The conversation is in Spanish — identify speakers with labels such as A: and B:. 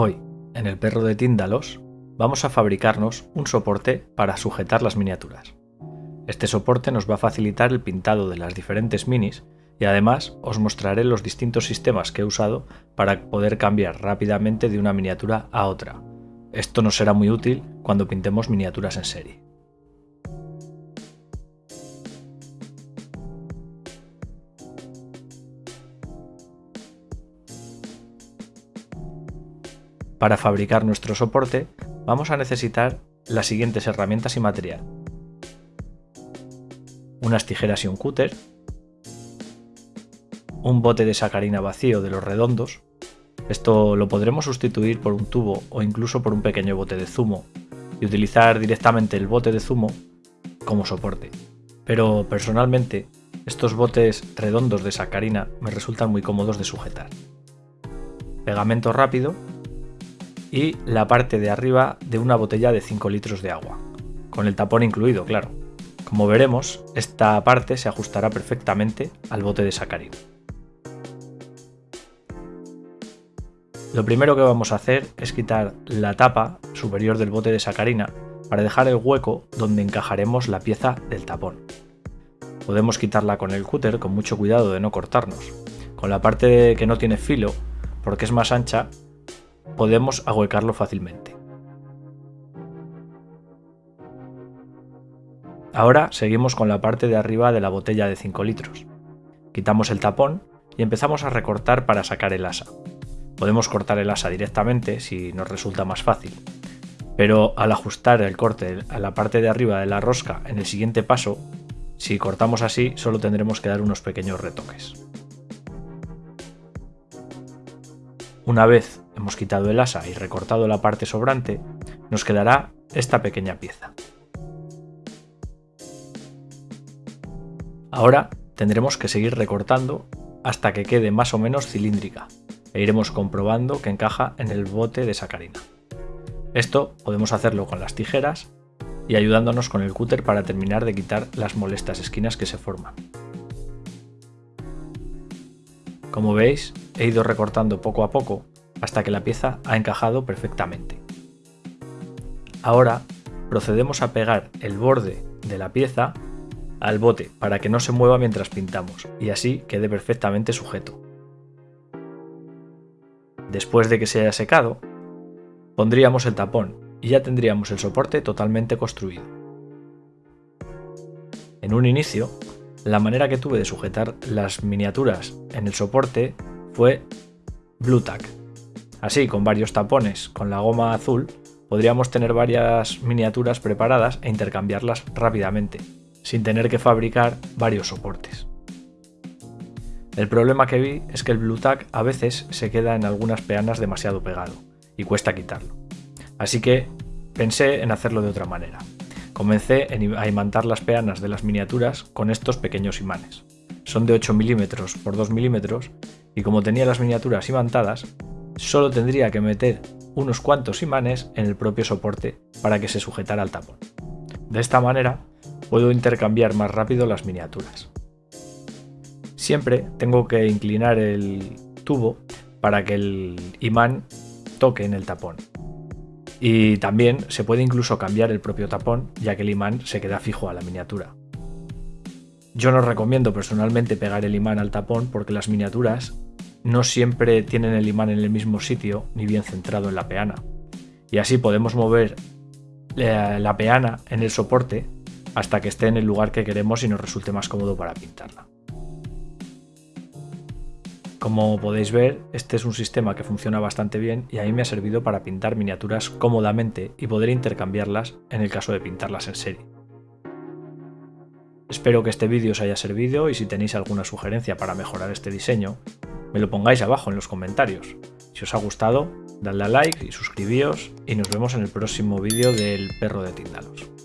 A: Hoy, en el perro de Tíndalos, vamos a fabricarnos un soporte para sujetar las miniaturas. Este soporte nos va a facilitar el pintado de las diferentes minis y además os mostraré los distintos sistemas que he usado para poder cambiar rápidamente de una miniatura a otra. Esto nos será muy útil cuando pintemos miniaturas en serie. Para fabricar nuestro soporte vamos a necesitar las siguientes herramientas y material. Unas tijeras y un cúter, un bote de sacarina vacío de los redondos, esto lo podremos sustituir por un tubo o incluso por un pequeño bote de zumo y utilizar directamente el bote de zumo como soporte. Pero personalmente estos botes redondos de sacarina me resultan muy cómodos de sujetar. Pegamento rápido y la parte de arriba de una botella de 5 litros de agua, con el tapón incluido, claro. Como veremos, esta parte se ajustará perfectamente al bote de sacarina. Lo primero que vamos a hacer es quitar la tapa superior del bote de sacarina para dejar el hueco donde encajaremos la pieza del tapón. Podemos quitarla con el cúter con mucho cuidado de no cortarnos. Con la parte que no tiene filo, porque es más ancha, podemos ahuecarlo fácilmente. Ahora seguimos con la parte de arriba de la botella de 5 litros. Quitamos el tapón y empezamos a recortar para sacar el asa. Podemos cortar el asa directamente si nos resulta más fácil, pero al ajustar el corte a la parte de arriba de la rosca en el siguiente paso, si cortamos así solo tendremos que dar unos pequeños retoques. Una vez hemos quitado el asa y recortado la parte sobrante, nos quedará esta pequeña pieza. Ahora tendremos que seguir recortando hasta que quede más o menos cilíndrica e iremos comprobando que encaja en el bote de sacarina. Esto podemos hacerlo con las tijeras y ayudándonos con el cúter para terminar de quitar las molestas esquinas que se forman. Como veis, he ido recortando poco a poco hasta que la pieza ha encajado perfectamente. Ahora procedemos a pegar el borde de la pieza al bote para que no se mueva mientras pintamos y así quede perfectamente sujeto. Después de que se haya secado, pondríamos el tapón y ya tendríamos el soporte totalmente construido. En un inicio, la manera que tuve de sujetar las miniaturas en el soporte fue Blue Tack, Así, con varios tapones con la goma azul, podríamos tener varias miniaturas preparadas e intercambiarlas rápidamente, sin tener que fabricar varios soportes. El problema que vi es que el Blue Tack a veces se queda en algunas peanas demasiado pegado y cuesta quitarlo. Así que pensé en hacerlo de otra manera. Comencé a imantar las peanas de las miniaturas con estos pequeños imanes. Son de 8 mm por 2 mm y como tenía las miniaturas imantadas, solo tendría que meter unos cuantos imanes en el propio soporte para que se sujetara al tapón. De esta manera puedo intercambiar más rápido las miniaturas. Siempre tengo que inclinar el tubo para que el imán toque en el tapón. Y también se puede incluso cambiar el propio tapón ya que el imán se queda fijo a la miniatura. Yo no recomiendo personalmente pegar el imán al tapón porque las miniaturas no siempre tienen el imán en el mismo sitio ni bien centrado en la peana. Y así podemos mover eh, la peana en el soporte hasta que esté en el lugar que queremos y nos resulte más cómodo para pintarla. Como podéis ver, este es un sistema que funciona bastante bien y a mí me ha servido para pintar miniaturas cómodamente y poder intercambiarlas en el caso de pintarlas en serie. Espero que este vídeo os haya servido y si tenéis alguna sugerencia para mejorar este diseño, me lo pongáis abajo en los comentarios. Si os ha gustado, dadle a like y suscribíos y nos vemos en el próximo vídeo del perro de Tindalos.